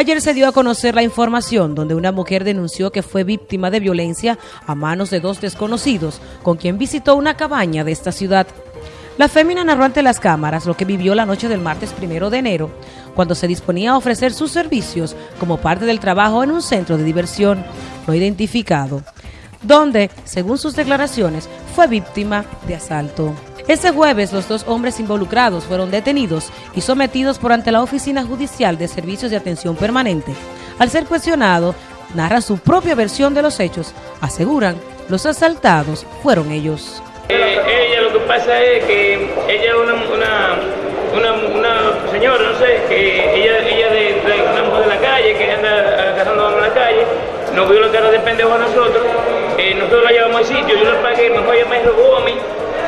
Ayer se dio a conocer la información donde una mujer denunció que fue víctima de violencia a manos de dos desconocidos con quien visitó una cabaña de esta ciudad. La fémina narró ante las cámaras lo que vivió la noche del martes primero de enero, cuando se disponía a ofrecer sus servicios como parte del trabajo en un centro de diversión no identificado, donde, según sus declaraciones, fue víctima de asalto. Este jueves los dos hombres involucrados fueron detenidos y sometidos por ante la Oficina Judicial de Servicios de Atención Permanente. Al ser cuestionado, narran su propia versión de los hechos. Aseguran, los asaltados fueron ellos. Ella lo que pasa es que ella es una, una, una, señora, no sé, que ella, ella de, una mujer de la calle, que anda agarrando en la calle, nos vio la cara de pendejo a nosotros, eh, nosotros la llevamos al sitio, yo le pagué, mejor ella me robó a mí,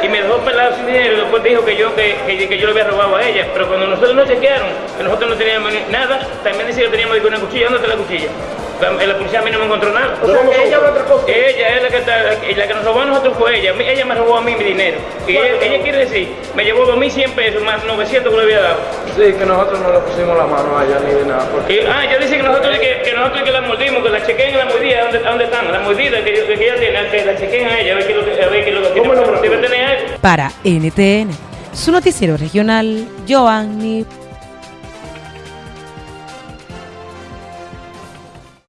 y me dejó pelado sin dinero y después dijo que yo, que, que, yo le había robado a ella. Pero cuando nosotros nos chequearon, que nosotros no teníamos nada, también decía que teníamos una cuchilla. ¿Dónde está la cuchilla? La, policía a mí no me encontró nada. Que, está, la que nos robó a nosotros fue ella. Ella me robó a mí mi dinero. Y ella, quiere decir, me llevó 2.100 pesos más 900 que le había dado. Sí, que nosotros no le pusimos la mano a ella ni de nada. Porque... ah, ella dice que nosotros que, que nosotros que la mordimos, que la chequeen la mordida, ¿dónde, dónde están? La mordida que, que ella tiene, que la chequeen a ella, a ver qué lo que, a ver qué lo que tiene. Para NTN, su noticiero regional, Joanny